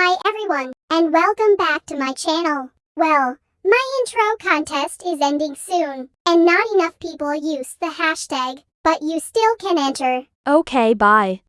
Hi everyone, and welcome back to my channel. Well, my intro contest is ending soon, and not enough people use the hashtag, but you still can enter. Okay, bye.